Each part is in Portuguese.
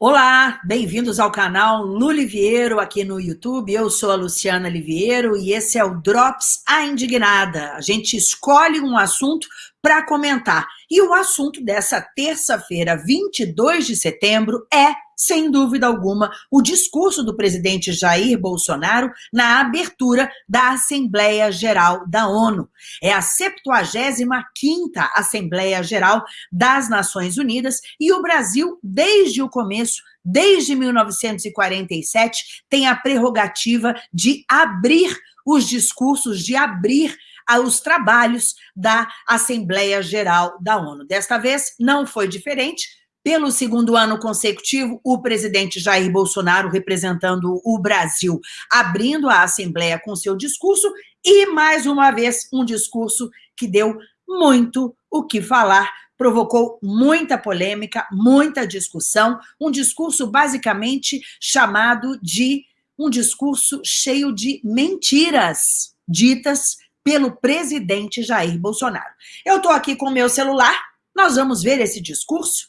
Olá, bem-vindos ao canal Luliviero aqui no YouTube. Eu sou a Luciana Liviero e esse é o Drops A Indignada. A gente escolhe um assunto para comentar. E o assunto dessa terça-feira, 22 de setembro, é, sem dúvida alguma, o discurso do presidente Jair Bolsonaro na abertura da Assembleia Geral da ONU. É a 75ª Assembleia Geral das Nações Unidas e o Brasil, desde o começo, desde 1947, tem a prerrogativa de abrir os discursos, de abrir aos trabalhos da Assembleia Geral da ONU. Desta vez, não foi diferente, pelo segundo ano consecutivo, o presidente Jair Bolsonaro, representando o Brasil, abrindo a Assembleia com seu discurso, e, mais uma vez, um discurso que deu muito o que falar, provocou muita polêmica, muita discussão, um discurso basicamente chamado de um discurso cheio de mentiras ditas pelo presidente Jair Bolsonaro. Eu estou aqui com meu celular, nós vamos ver esse discurso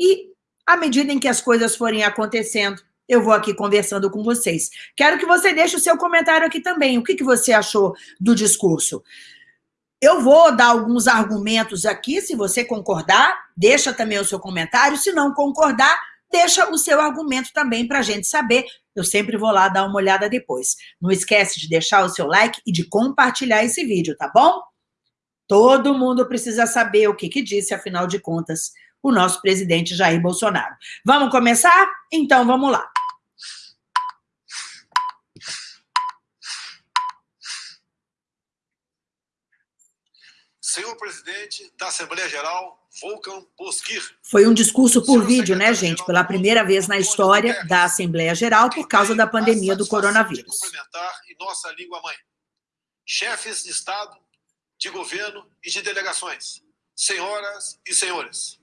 e, à medida em que as coisas forem acontecendo, eu vou aqui conversando com vocês. Quero que você deixe o seu comentário aqui também. O que, que você achou do discurso? Eu vou dar alguns argumentos aqui, se você concordar, deixa também o seu comentário. Se não concordar, deixa o seu argumento também para a gente saber. Eu sempre vou lá dar uma olhada depois. Não esquece de deixar o seu like e de compartilhar esse vídeo, tá bom? Todo mundo precisa saber o que, que disse, afinal de contas, o nosso presidente Jair Bolsonaro. Vamos começar? Então, vamos lá. Senhor presidente da Assembleia Geral, Volkan Bozkir. Foi um discurso por vídeo, né, gente? Pela primeira vez na história da Assembleia Geral por causa da pandemia do coronavírus. Em nossa língua mãe. Chefes de Estado, de governo e de delegações, senhoras e senhores.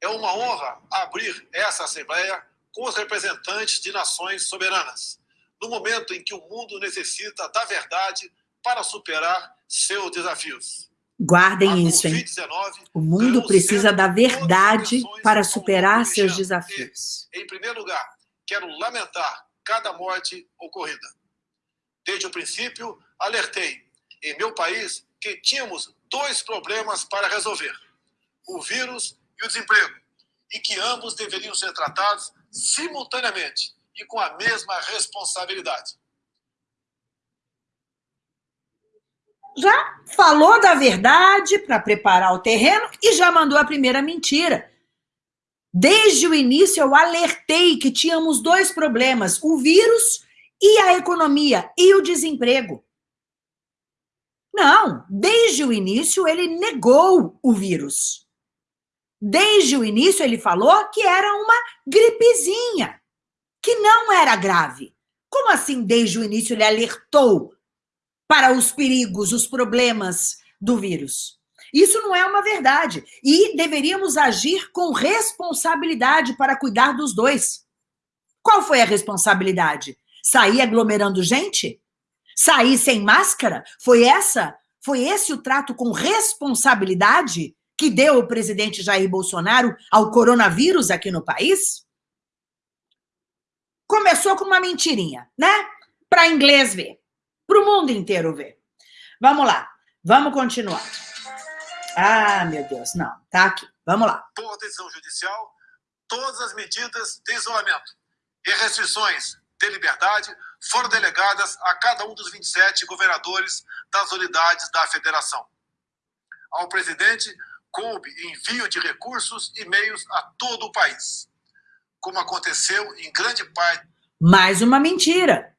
É uma honra abrir essa Assembleia com os representantes de nações soberanas, no momento em que o mundo necessita da verdade para superar seus desafios. Guardem isso, hein? O mundo precisa da verdade para superar seus desafios. Em primeiro lugar, quero lamentar cada morte ocorrida. Desde o princípio, alertei em meu país que tínhamos dois problemas para resolver: o vírus e o desemprego, e que ambos deveriam ser tratados simultaneamente e com a mesma responsabilidade. já falou da verdade para preparar o terreno e já mandou a primeira mentira. Desde o início eu alertei que tínhamos dois problemas, o vírus e a economia e o desemprego. Não, desde o início ele negou o vírus. Desde o início ele falou que era uma gripezinha, que não era grave. Como assim desde o início ele alertou para os perigos, os problemas do vírus. Isso não é uma verdade. E deveríamos agir com responsabilidade para cuidar dos dois. Qual foi a responsabilidade? Sair aglomerando gente? Sair sem máscara? Foi essa? Foi esse o trato com responsabilidade que deu o presidente Jair Bolsonaro ao coronavírus aqui no país? Começou com uma mentirinha, né? Para inglês ver para o mundo inteiro ver. Vamos lá, vamos continuar. Ah, meu Deus, não, tá aqui. Vamos lá. Por decisão judicial, todas as medidas de isolamento e restrições de liberdade foram delegadas a cada um dos 27 governadores das unidades da federação. Ao presidente coube envio de recursos e meios a todo o país, como aconteceu em grande parte. Mais uma mentira.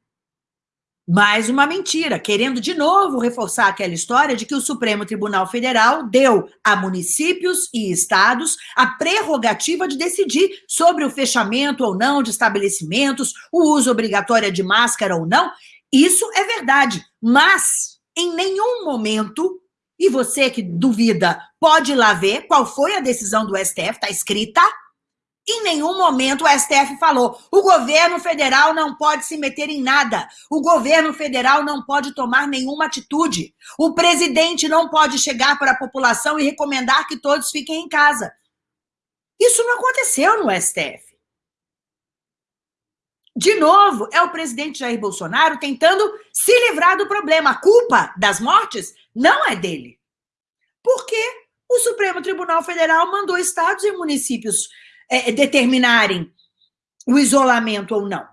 Mais uma mentira, querendo de novo reforçar aquela história de que o Supremo Tribunal Federal deu a municípios e estados a prerrogativa de decidir sobre o fechamento ou não de estabelecimentos, o uso obrigatório de máscara ou não. Isso é verdade, mas em nenhum momento, e você que duvida, pode ir lá ver qual foi a decisão do STF, está escrita, em nenhum momento o STF falou: o governo federal não pode se meter em nada, o governo federal não pode tomar nenhuma atitude, o presidente não pode chegar para a população e recomendar que todos fiquem em casa. Isso não aconteceu no STF. De novo, é o presidente Jair Bolsonaro tentando se livrar do problema. A culpa das mortes não é dele. Porque o Supremo Tribunal Federal mandou estados e municípios é, determinarem o isolamento ou não.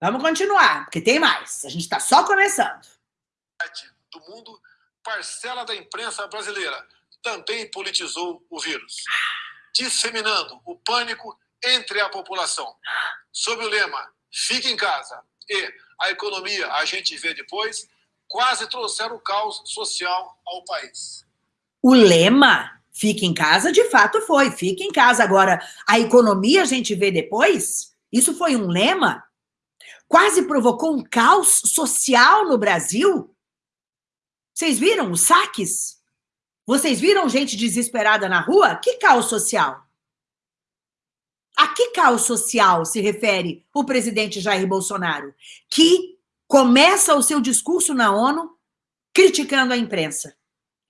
Vamos continuar, porque tem mais. A gente está só começando. Do mundo, parcela da imprensa brasileira também politizou o vírus, disseminando o pânico entre a população. Sob o lema Fique em casa e a economia a gente vê depois, quase trouxeram o caos social ao país. O lema Fique em casa, de fato foi. Fique em casa. Agora, a economia a gente vê depois? Isso foi um lema? Quase provocou um caos social no Brasil? Vocês viram os saques? Vocês viram gente desesperada na rua? Que caos social? A que caos social se refere o presidente Jair Bolsonaro? Que começa o seu discurso na ONU criticando a imprensa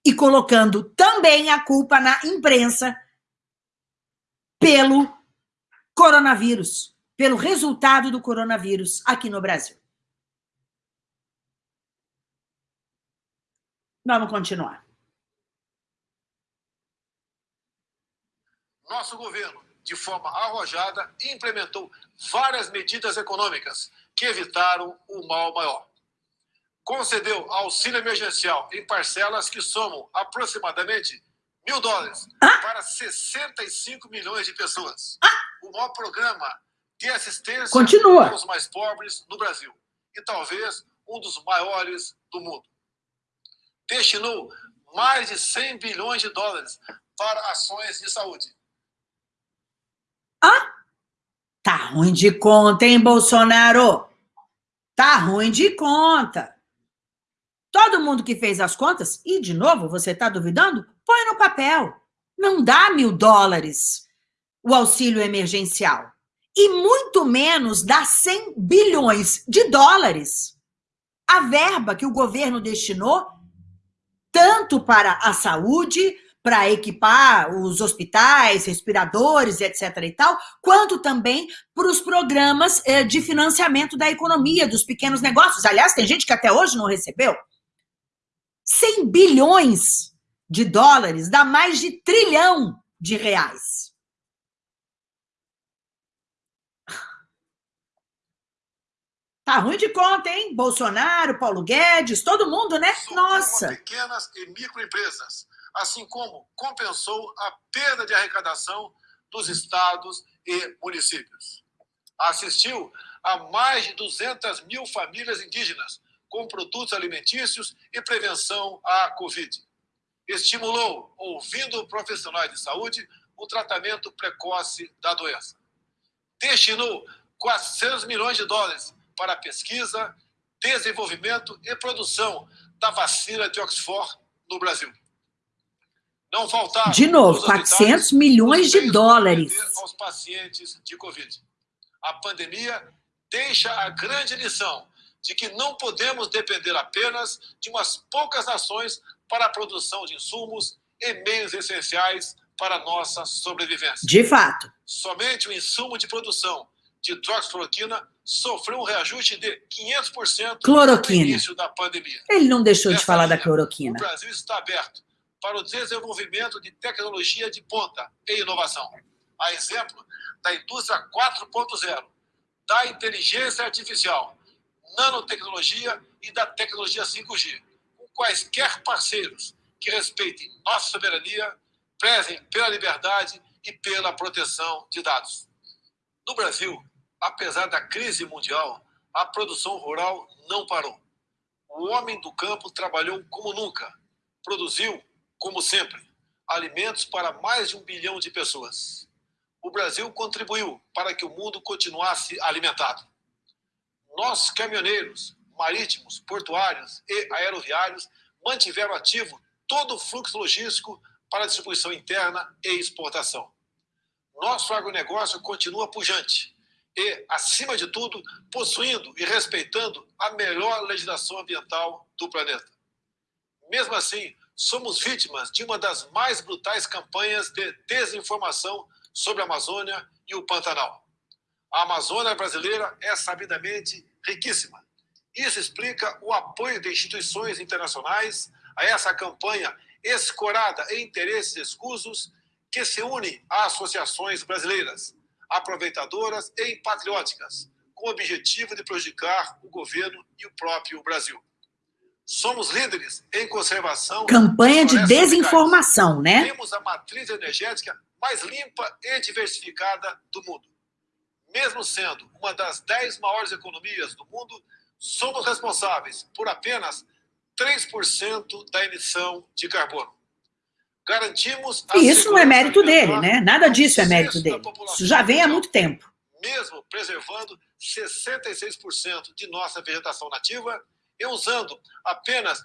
e colocando também a culpa na imprensa pelo coronavírus, pelo resultado do coronavírus aqui no Brasil. Vamos continuar. Nosso governo, de forma arrojada, implementou várias medidas econômicas que evitaram o mal maior concedeu auxílio emergencial em parcelas que somam aproximadamente mil dólares para 65 milhões de pessoas. O maior programa de assistência Continua. aos mais pobres no Brasil. E talvez um dos maiores do mundo. Destinou mais de 100 bilhões de dólares para ações de saúde. Ah? Tá ruim de conta, hein, Bolsonaro? Tá ruim de conta. Todo mundo que fez as contas, e de novo, você está duvidando? Põe no papel. Não dá mil dólares o auxílio emergencial. E muito menos dá 100 bilhões de dólares. A verba que o governo destinou, tanto para a saúde, para equipar os hospitais, respiradores, etc. e tal, quanto também para os programas eh, de financiamento da economia, dos pequenos negócios. Aliás, tem gente que até hoje não recebeu. 100 bilhões de dólares dá mais de trilhão de reais. Tá ruim de conta, hein? Bolsonaro, Paulo Guedes, todo mundo, né? Nossa. Pequenas e microempresas, assim como compensou a perda de arrecadação dos estados e municípios. Assistiu a mais de 200 mil famílias indígenas com produtos alimentícios e prevenção à Covid. Estimulou, ouvindo profissionais de saúde, o tratamento precoce da doença. Destinou 400 milhões de dólares para pesquisa, desenvolvimento e produção da vacina de Oxford no Brasil. Não. De novo, 400 milhões de dólares. Aos pacientes de Covid. A pandemia deixa a grande lição de que não podemos depender apenas de umas poucas nações para a produção de insumos e meios essenciais para a nossa sobrevivência. De fato. Somente o insumo de produção de hidroxicloroquina sofreu um reajuste de 500% cloroquina. no início da pandemia. Ele não deixou de falar linha, da cloroquina. O Brasil está aberto para o desenvolvimento de tecnologia de ponta e inovação. A exemplo da indústria 4.0, da inteligência artificial, nanotecnologia e da tecnologia 5G, com quaisquer parceiros que respeitem nossa soberania, prezem pela liberdade e pela proteção de dados. No Brasil, apesar da crise mundial, a produção rural não parou. O homem do campo trabalhou como nunca, produziu, como sempre, alimentos para mais de um bilhão de pessoas. O Brasil contribuiu para que o mundo continuasse alimentado. Nossos caminhoneiros marítimos, portuários e aeroviários mantiveram ativo todo o fluxo logístico para distribuição interna e exportação. Nosso agronegócio continua pujante e, acima de tudo, possuindo e respeitando a melhor legislação ambiental do planeta. Mesmo assim, somos vítimas de uma das mais brutais campanhas de desinformação sobre a Amazônia e o Pantanal. A Amazônia brasileira é sabidamente riquíssima. Isso explica o apoio de instituições internacionais a essa campanha escorada em interesses escusos que se une a associações brasileiras, aproveitadoras e patrióticas, com o objetivo de prejudicar o governo e o próprio Brasil. Somos líderes em conservação. Campanha de desinformação, né? Temos a matriz energética mais limpa e diversificada do mundo. Mesmo sendo uma das dez maiores economias do mundo, somos responsáveis por apenas 3% da emissão de carbono. Garantimos. E isso não é mérito dele, né? Nada disso é mérito dele. Isso já vem há muito tempo. Mesmo preservando 66% de nossa vegetação nativa e usando apenas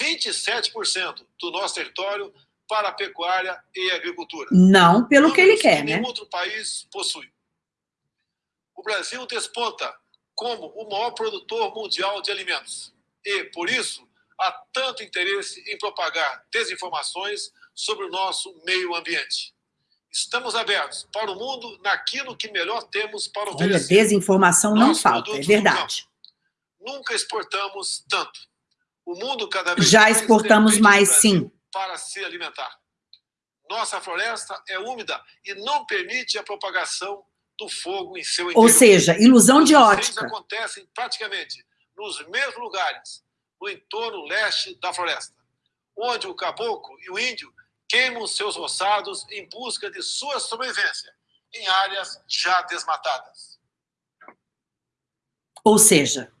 27% do nosso território para a pecuária e agricultura. Não pelo que ele quer, que nenhum né? outro país possui. O Brasil desponta como o maior produtor mundial de alimentos. E, por isso, há tanto interesse em propagar desinformações sobre o nosso meio ambiente. Estamos abertos para o mundo naquilo que melhor temos para oferecer. Olha, desinformação não falta, é verdade. Nunca exportamos tanto. O mundo cada vez Já exportamos mais, sim. Para se alimentar. Nossa floresta é úmida e não permite a propagação do fogo em seu interior. Ou seja, ilusão de ótica. acontecem praticamente nos mesmos lugares, no entorno leste da floresta, onde o caboclo e o índio queimam seus roçados em busca de sua sobrevivência em áreas já desmatadas. Ou seja,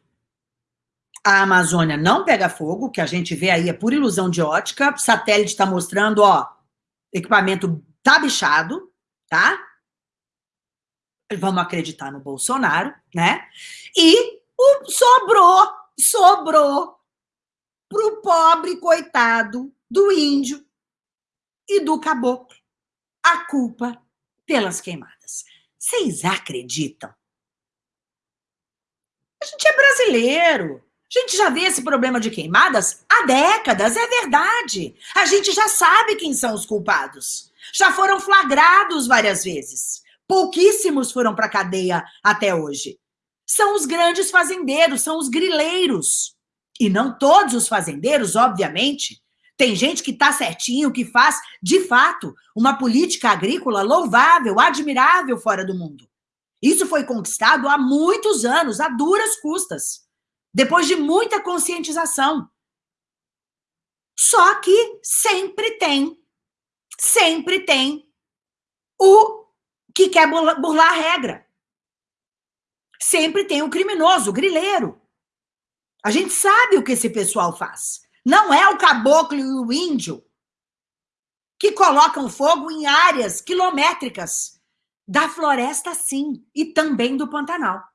a Amazônia não pega fogo, que a gente vê aí é por ilusão de ótica, satélite está mostrando, ó, equipamento tá bichado, tá? Vamos acreditar no Bolsonaro, né? E o, sobrou, sobrou pro pobre coitado do índio e do caboclo a culpa pelas queimadas. Vocês acreditam? A gente é brasileiro. A gente já vê esse problema de queimadas há décadas, é verdade. A gente já sabe quem são os culpados. Já foram flagrados várias vezes. Pouquíssimos foram para a cadeia até hoje. São os grandes fazendeiros, são os grileiros. E não todos os fazendeiros, obviamente. Tem gente que está certinho, que faz, de fato, uma política agrícola louvável, admirável fora do mundo. Isso foi conquistado há muitos anos, a duras custas depois de muita conscientização. Só que sempre tem, sempre tem o que quer burlar a regra. Sempre tem o criminoso, o grileiro. A gente sabe o que esse pessoal faz. Não é o caboclo e o índio que colocam fogo em áreas quilométricas da floresta, sim, e também do Pantanal.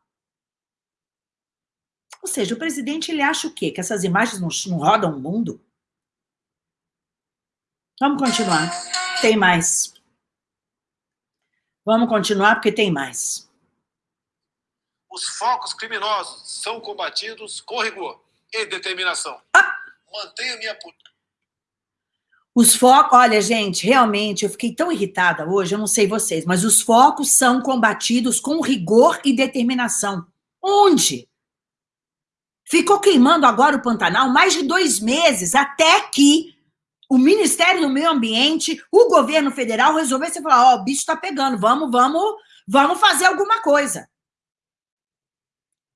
Ou seja, o presidente ele acha o quê? Que essas imagens não, não rodam o mundo? Vamos continuar. Tem mais. Vamos continuar porque tem mais. Os focos criminosos são combatidos com rigor e determinação. Ah! Mantenha minha os focos, olha, gente, realmente eu fiquei tão irritada hoje, eu não sei vocês, mas os focos são combatidos com rigor e determinação. Onde? Ficou queimando agora o Pantanal mais de dois meses, até que o Ministério do Meio Ambiente, o governo federal resolvesse falar, ó, oh, o bicho tá pegando, vamos, vamos, vamos fazer alguma coisa.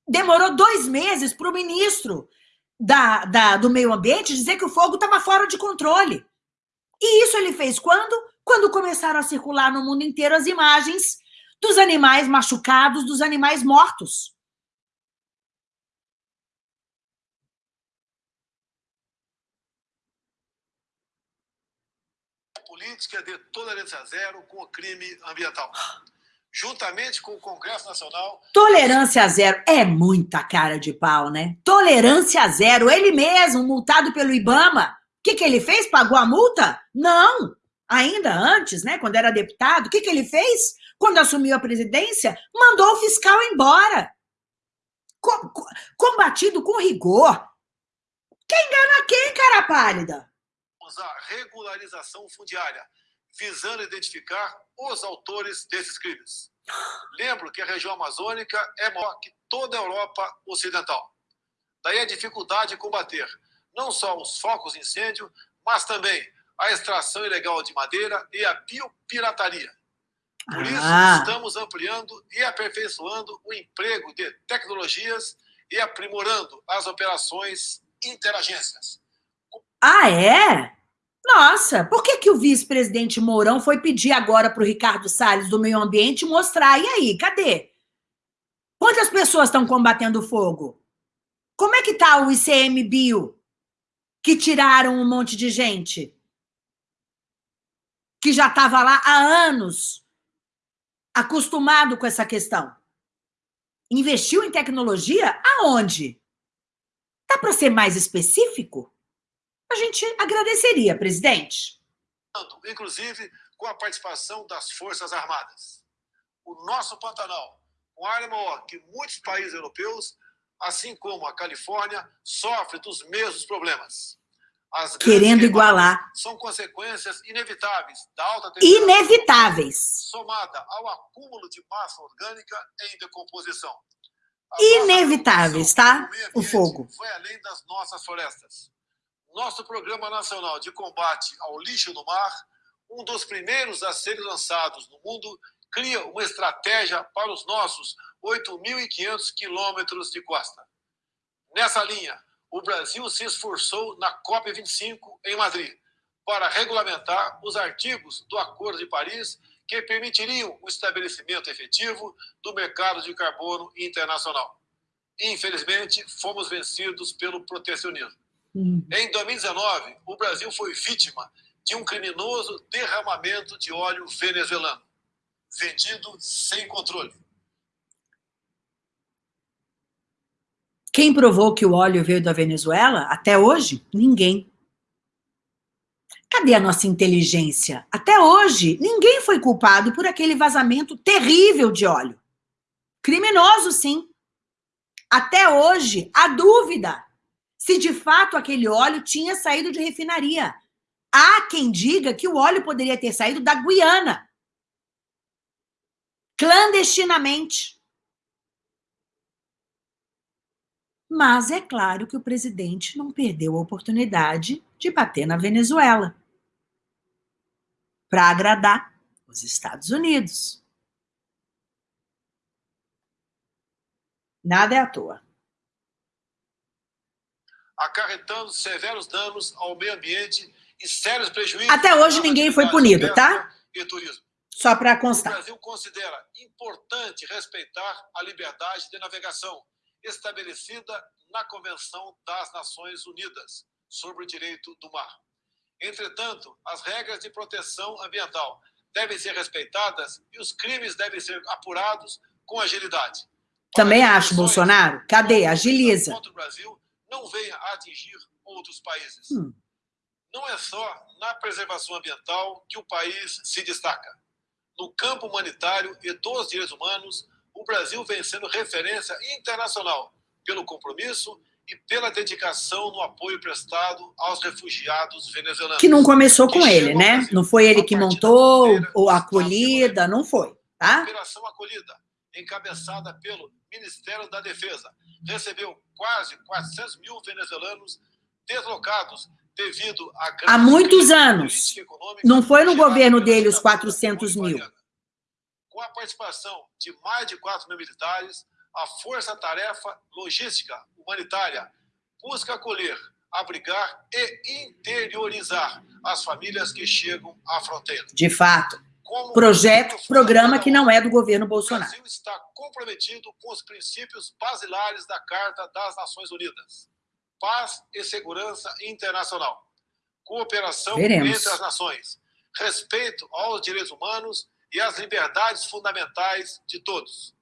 Demorou dois meses para o ministro da, da, do meio ambiente dizer que o fogo estava fora de controle. E isso ele fez quando? Quando começaram a circular no mundo inteiro as imagens dos animais machucados, dos animais mortos. Política de tolerância zero com o crime ambiental. Juntamente com o Congresso Nacional. Tolerância zero é muita cara de pau, né? Tolerância zero. Ele mesmo, multado pelo Ibama. O que, que ele fez? Pagou a multa? Não. Ainda antes, né? Quando era deputado, o que, que ele fez? Quando assumiu a presidência, mandou o fiscal embora. Combatido com rigor. Quem engana quem, cara pálida? A regularização fundiária, visando identificar os autores desses crimes. Lembro que a região amazônica é maior que toda a Europa Ocidental. Daí a dificuldade de combater não só os focos de incêndio, mas também a extração ilegal de madeira e a biopirataria. Por isso, ah. estamos ampliando e aperfeiçoando o emprego de tecnologias e aprimorando as operações interagências. Ah, é? Nossa, por que, que o vice-presidente Mourão foi pedir agora para o Ricardo Salles do Meio Ambiente mostrar? E aí, cadê? Quantas pessoas estão combatendo fogo? Como é que está o ICMBio? Que tiraram um monte de gente? Que já estava lá há anos, acostumado com essa questão. Investiu em tecnologia? Aonde? Dá para ser mais específico? A gente agradeceria, presidente. Inclusive com a participação das Forças Armadas. O nosso Pantanal, com área maior que muitos países europeus, assim como a Califórnia, sofre dos mesmos problemas. As Querendo igualar. São consequências inevitáveis da alta temperatura. Inevitáveis. Somada ao acúmulo de massa orgânica em decomposição. A inevitáveis, tá? O fogo. Foi além das nossas florestas. Nosso Programa Nacional de Combate ao Lixo no Mar, um dos primeiros a serem lançados no mundo, cria uma estratégia para os nossos 8.500 quilômetros de costa. Nessa linha, o Brasil se esforçou na COP25 em Madrid para regulamentar os artigos do Acordo de Paris que permitiriam o estabelecimento efetivo do mercado de carbono internacional. Infelizmente, fomos vencidos pelo protecionismo. Hum. Em 2019, o Brasil foi vítima de um criminoso derramamento de óleo venezuelano, vendido sem controle. Quem provou que o óleo veio da Venezuela? Até hoje, ninguém. Cadê a nossa inteligência? Até hoje, ninguém foi culpado por aquele vazamento terrível de óleo. Criminoso, sim. Até hoje, a dúvida se de fato aquele óleo tinha saído de refinaria. Há quem diga que o óleo poderia ter saído da Guiana. Clandestinamente. Mas é claro que o presidente não perdeu a oportunidade de bater na Venezuela para agradar os Estados Unidos. Nada é à toa acarretando severos danos ao meio ambiente e sérios prejuízos. Até hoje ninguém foi punido, tá? E turismo. Só para constar. O Brasil considera importante respeitar a liberdade de navegação estabelecida na Convenção das Nações Unidas sobre o Direito do Mar. Entretanto, as regras de proteção ambiental devem ser respeitadas e os crimes devem ser apurados com agilidade. Também acho, Bolsonaro. Cadê? Agiliza. Contra o Brasil não venha a atingir outros países. Hum. Não é só na preservação ambiental que o país se destaca. No campo humanitário e dos direitos humanos, o Brasil vem sendo referência internacional pelo compromisso e pela dedicação no apoio prestado aos refugiados venezuelanos. Que não começou com ele, né? Não foi ele que montou ou acolhida, não foi, tá? Operação Acolhida, encabeçada pelo Ministério da Defesa, recebeu quase 400 mil venezuelanos deslocados devido à Há muitos anos. Não foi no governo dele os 400 mil. Com a participação de mais de 4 mil militares, a Força Tarefa Logística Humanitária busca acolher, abrigar e interiorizar as famílias que chegam à fronteira. De fato projeto, programa que não é do governo Bolsonaro. O Brasil está comprometido com os princípios basilares da Carta das Nações Unidas. Paz e segurança internacional. Cooperação Veremos. entre as nações. Respeito aos direitos humanos e às liberdades fundamentais de todos.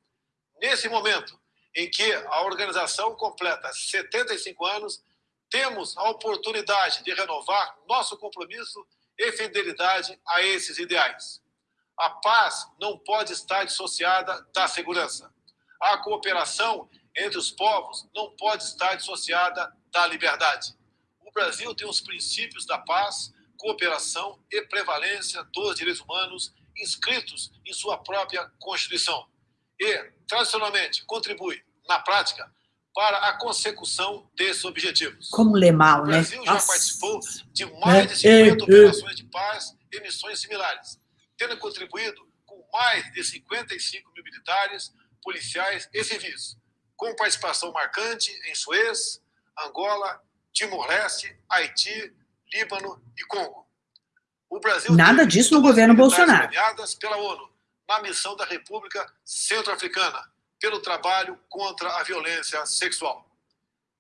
Nesse momento em que a organização completa 75 anos, temos a oportunidade de renovar nosso compromisso e fidelidade a esses ideais. A paz não pode estar dissociada da segurança. A cooperação entre os povos não pode estar dissociada da liberdade. O Brasil tem os princípios da paz, cooperação e prevalência dos direitos humanos inscritos em sua própria Constituição e, tradicionalmente, contribui, na prática, para a consecução desses objetivos. Como ler mal, né? O Brasil já Nossa. participou de mais de 50 é, é, operações de paz e missões similares, tendo contribuído com mais de 55 mil militares, policiais e civis, com participação marcante em Suez, Angola, Timor-Leste, Haiti, Líbano e Congo. O Brasil Nada disso no governo Bolsonaro. pela ONU na missão da República Centro-Africana pelo trabalho contra a violência sexual.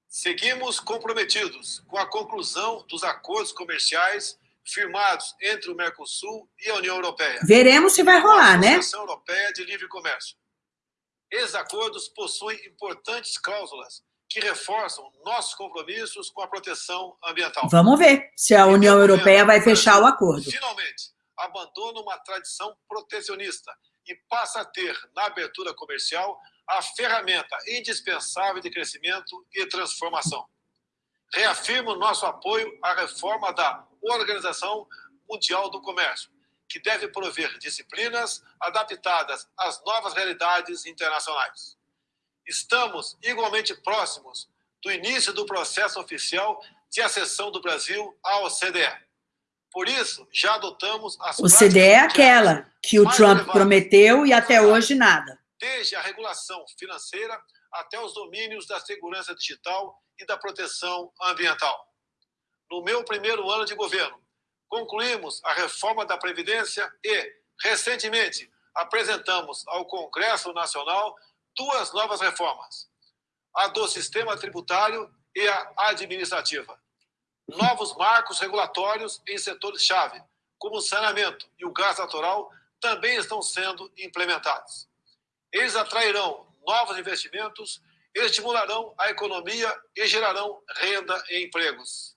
Seguimos comprometidos com a conclusão dos acordos comerciais firmados entre o Mercosul e a União Europeia. Veremos se vai rolar, né? A Associação Europeia de Livre Comércio. Esses acordos possuem importantes cláusulas que reforçam nossos compromissos com a proteção ambiental. Vamos ver se a União Europeia vai fechar o acordo. Finalmente, abandona uma tradição protecionista e passa a ter, na abertura comercial, a ferramenta indispensável de crescimento e transformação. Reafirmo nosso apoio à reforma da Organização Mundial do Comércio, que deve prover disciplinas adaptadas às novas realidades internacionais. Estamos igualmente próximos do início do processo oficial de acessão do Brasil à OCDE. Por isso, já adotamos as O CDE é aquela que o Trump prometeu e até hoje nada. Desde a regulação financeira até os domínios da segurança digital e da proteção ambiental. No meu primeiro ano de governo, concluímos a reforma da Previdência e, recentemente, apresentamos ao Congresso Nacional duas novas reformas: a do sistema tributário e a administrativa novos marcos regulatórios em setores-chave, como o saneamento e o gás natural, também estão sendo implementados. Eles atrairão novos investimentos, estimularão a economia e gerarão renda e empregos.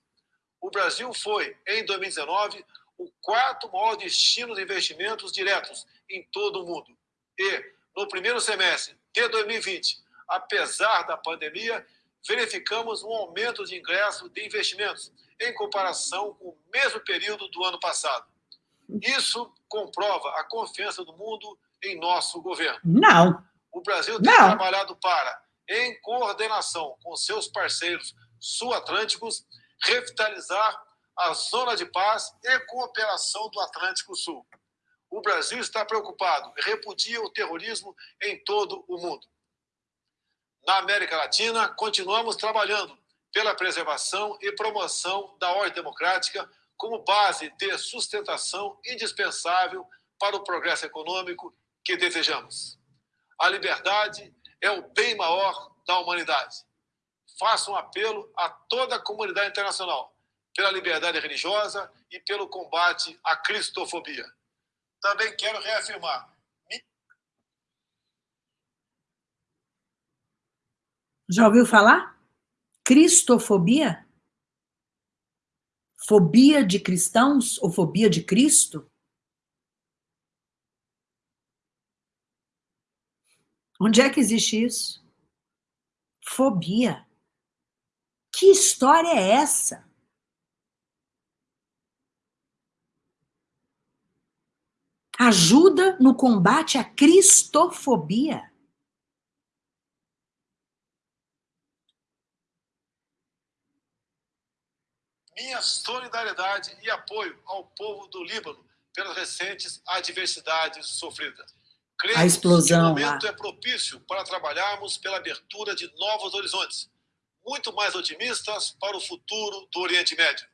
O Brasil foi, em 2019, o quarto maior destino de investimentos diretos em todo o mundo. E, no primeiro semestre de 2020, apesar da pandemia, verificamos um aumento de ingresso de investimentos em comparação com o mesmo período do ano passado. Isso comprova a confiança do mundo em nosso governo. Não. O Brasil tem Não. trabalhado para, em coordenação com seus parceiros sul-atlânticos, revitalizar a zona de paz e cooperação do Atlântico Sul. O Brasil está preocupado e repudia o terrorismo em todo o mundo. Na América Latina, continuamos trabalhando pela preservação e promoção da ordem democrática como base de sustentação indispensável para o progresso econômico que desejamos. A liberdade é o bem maior da humanidade. Faço um apelo a toda a comunidade internacional pela liberdade religiosa e pelo combate à cristofobia. Também quero reafirmar Já ouviu falar? Cristofobia? Fobia de cristãos ou fobia de Cristo? Onde é que existe isso? Fobia. Que história é essa? Ajuda no combate à cristofobia. minha solidariedade e apoio ao povo do Líbano pelas recentes adversidades sofridas. Cremos a explosão que o momento lá. é propício para trabalharmos pela abertura de novos horizontes, muito mais otimistas para o futuro do Oriente Médio.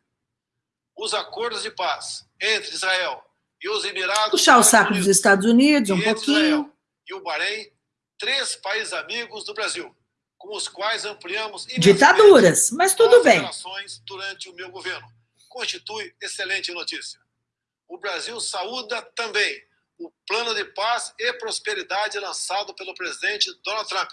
Os acordos de paz entre Israel e os Emirados Puxar o saco Unidos, dos Estados Unidos um pouquinho. Israel e o Bahrein, três países amigos do Brasil, com os quais ampliamos ditaduras, mas tudo bem. Relações durante o meu governo constitui excelente notícia. O Brasil saúda também o plano de paz e prosperidade lançado pelo presidente Donald Trump,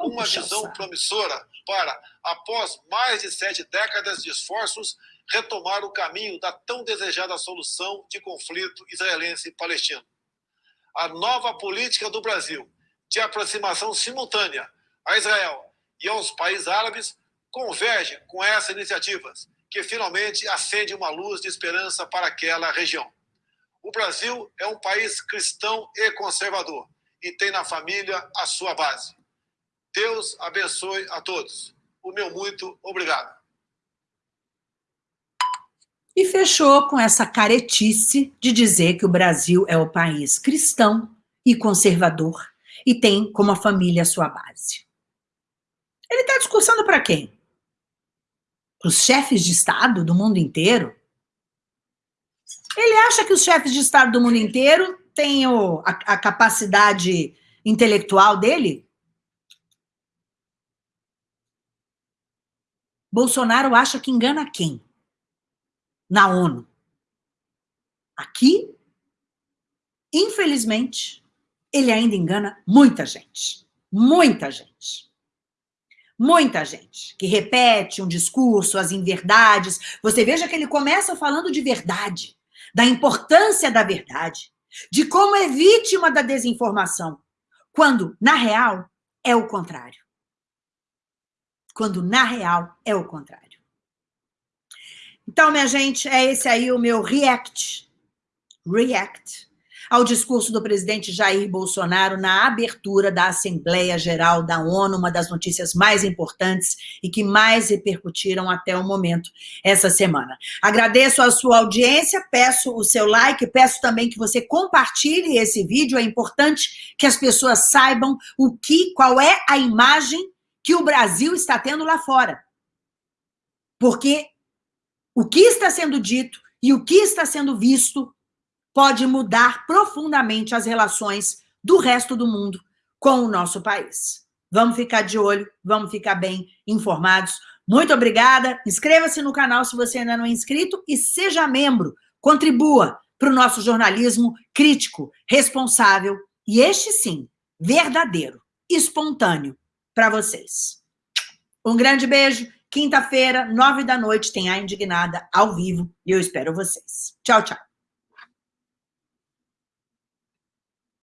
uma visão promissora para, após mais de sete décadas de esforços, retomar o caminho da tão desejada solução de conflito israelense-palestino. A nova política do Brasil de aproximação simultânea a Israel e aos países árabes converge com essas iniciativas, que finalmente acende uma luz de esperança para aquela região. O Brasil é um país cristão e conservador e tem na família a sua base. Deus abençoe a todos. O meu muito obrigado. E fechou com essa caretice de dizer que o Brasil é o país cristão e conservador e tem como a família a sua base. Ele está discursando para quem? Para os chefes de Estado do mundo inteiro? Ele acha que os chefes de Estado do mundo inteiro têm a, a capacidade intelectual dele? Bolsonaro acha que engana quem? Na ONU. Aqui, infelizmente, ele ainda engana muita gente. Muita gente. Muita gente que repete um discurso, as inverdades. Você veja que ele começa falando de verdade, da importância da verdade, de como é vítima da desinformação, quando, na real, é o contrário. Quando, na real, é o contrário. Então, minha gente, é esse aí o meu react. React ao discurso do presidente Jair Bolsonaro na abertura da Assembleia Geral da ONU, uma das notícias mais importantes e que mais repercutiram até o momento essa semana. Agradeço a sua audiência, peço o seu like, peço também que você compartilhe esse vídeo, é importante que as pessoas saibam o que, qual é a imagem que o Brasil está tendo lá fora. Porque o que está sendo dito e o que está sendo visto pode mudar profundamente as relações do resto do mundo com o nosso país. Vamos ficar de olho, vamos ficar bem informados. Muito obrigada. Inscreva-se no canal se você ainda não é inscrito e seja membro. Contribua para o nosso jornalismo crítico, responsável e este sim, verdadeiro, espontâneo para vocês. Um grande beijo. Quinta-feira, nove da noite, tem a Indignada ao vivo e eu espero vocês. Tchau, tchau.